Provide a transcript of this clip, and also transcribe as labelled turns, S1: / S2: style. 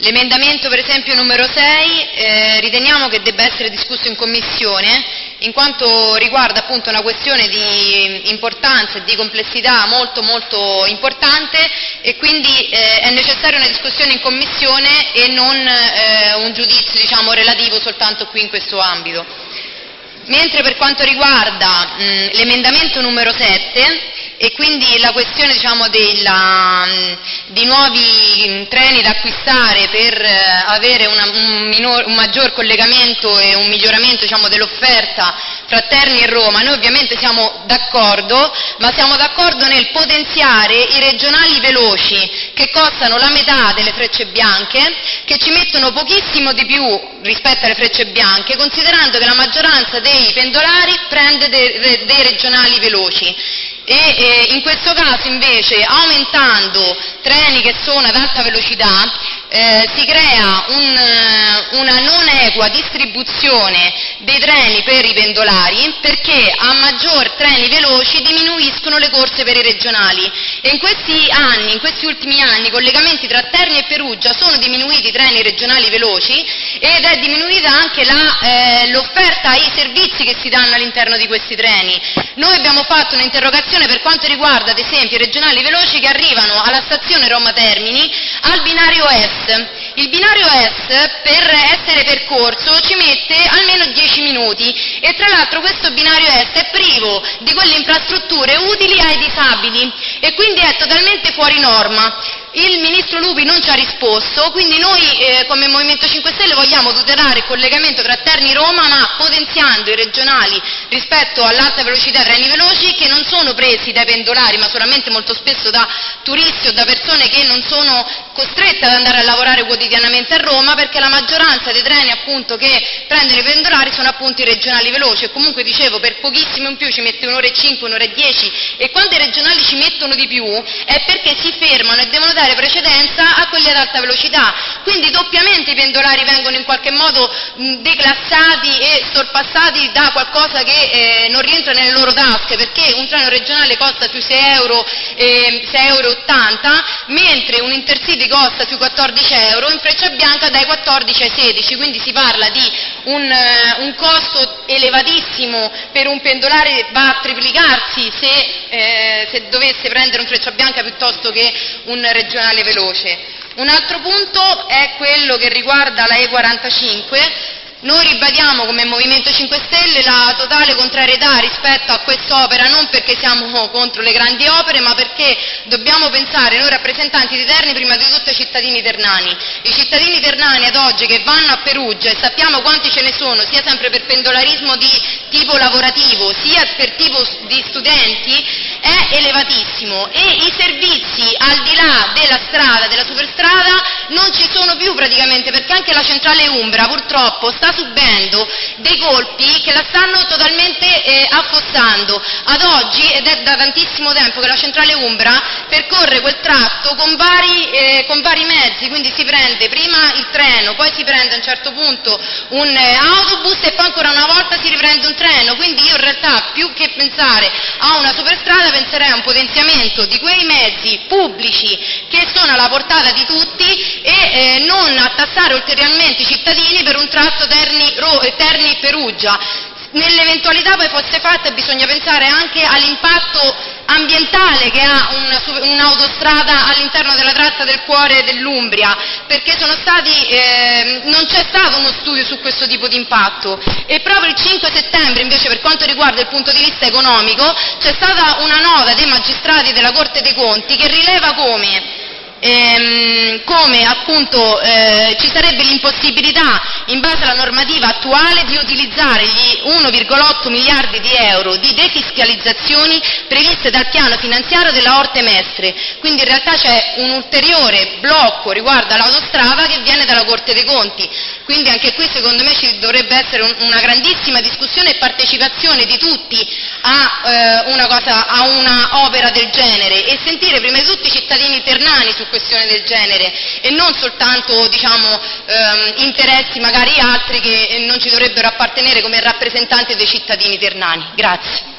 S1: L'emendamento per esempio numero 6 eh, riteniamo che debba essere discusso in commissione in quanto riguarda appunto una questione di importanza e di complessità molto molto importante e quindi eh, è necessaria una discussione in commissione e non eh, un giudizio diciamo, relativo soltanto qui in questo ambito. Mentre per quanto riguarda l'emendamento numero 7 e quindi la questione diciamo, della, di nuovi treni da acquistare per eh, avere una, un, minor, un, maggior collegamento e un miglioramento diciamo, dell'offerta fra Terni e Roma, noi ovviamente siamo d'accordo, ma siamo d'accordo nel potenziare i regionali veloci che costano la metà delle frecce bianche, che ci mettono pochissimo di più rispetto alle frecce bianche, considerando che la maggioranza dei pendolari prende dei, dei regionali veloci e eh, in questo caso invece aumentando treni che sono ad alta velocità eh, si crea un, eh, una non equa distribuzione dei treni per i pendolari perché a maggior treni veloci diminuiscono le corse per i regionali e in questi anni, in questi ultimi anni, i collegamenti tra Terni e Perugia sono diminuiti i treni regionali veloci ed è diminuita anche eh, l'offerta ai servizi che si danno all'interno di questi treni. Noi abbiamo fatto un'interrogazione per quanto riguarda ad esempio i regionali veloci che arrivano alla stazione Roma Termini al binario est. Il binario est per essere percorso ci mette almeno 10 minuti e tra l'altro questo binario est è privo di quelle infrastrutture utili ai disabili e quindi è totalmente fuori norma. Il Ministro Lupi non ci ha risposto, quindi noi eh, come Movimento 5 Stelle vogliamo tutelare il collegamento tra Terni Roma, ma potenziando i regionali rispetto all'alta velocità treni veloci che non sono presi dai pendolari, ma solamente molto spesso da turisti o da persone che non sono costrette ad andare a lavorare quotidianamente a Roma, perché la maggioranza dei treni appunto, che prendono i pendolari sono appunto i regionali veloci. E comunque dicevo per pochissimo in più ci mette un'ora e cinque, un'ora e dieci. E quando i regionali ci mettono di più è perché si fermano e devono dare dare precedenza a quelli ad alta velocità. Quindi doppiamente i pendolari vengono in qualche modo declassati e sorpassati da qualcosa che eh, non rientra nelle loro tasche, perché un treno regionale costa sui 6 euro, eh, 6 euro 80, mentre un intercity costa sui 14 euro, in freccia bianca dai 14 ai 16, quindi si parla di un, uh, un costo elevatissimo per un pendolare, va a triplicarsi se, eh, se dovesse prendere un freccia bianca piuttosto che un regionale regionale veloce. Un altro punto è quello che riguarda la E45, noi ribadiamo come Movimento 5 Stelle la totale contrarietà rispetto a quest'opera, non perché siamo contro le grandi opere, ma perché dobbiamo pensare, noi rappresentanti di Terni, prima di tutto ai cittadini ternani. I cittadini ternani ad oggi che vanno a Perugia, e sappiamo quanti ce ne sono, sia sempre per pendolarismo di tipo lavorativo, sia per tipo di studenti, è elevatissimo e i servizi al di là della strada, della superstrada, non ci sono più praticamente, perché anche la centrale Umbra purtroppo sta subendo dei colpi che la stanno totalmente eh, affossando. Ad oggi, ed è da tantissimo tempo che la centrale Umbra percorre quel tratto con vari, eh, con vari mezzi, quindi si prende prima il treno, poi si prende a un certo punto un eh, autobus e poi ancora una volta si riprende un treno, quindi io in realtà più che pensare a una superstrada penserei a un potenziamento di quei mezzi pubblici che sono alla portata di tutti e eh, non a tassare ulteriormente i cittadini per un tratto Terni-Perugia. Nell'eventualità poi fosse fatta bisogna pensare anche all'impatto ambientale che ha un'autostrada all'interno della tratta del cuore dell'Umbria, perché stati, eh, non c'è stato uno studio su questo tipo di impatto. E proprio il 5 settembre invece per quanto riguarda il punto di vista economico c'è stata una nota dei magistrati della Corte dei Conti che rileva come ehm, come appunto eh, ci sarebbe l'impossibilità in base alla normativa attuale di utilizzare gli 1,8 miliardi di euro di defiscalizzazioni previste dal piano finanziario della Orte Mestre, quindi in realtà c'è un ulteriore blocco riguardo all'autostrada che viene dalla Corte dei Conti, quindi anche qui secondo me ci dovrebbe essere un, una grandissima discussione e partecipazione di tutti a, eh, una, cosa, a una opera del genere e sentire prima di tutto i cittadini ternani su questione del genere e non soltanto diciamo, ehm, interessi magari altri che non ci dovrebbero appartenere come rappresentanti dei cittadini ternani. Grazie.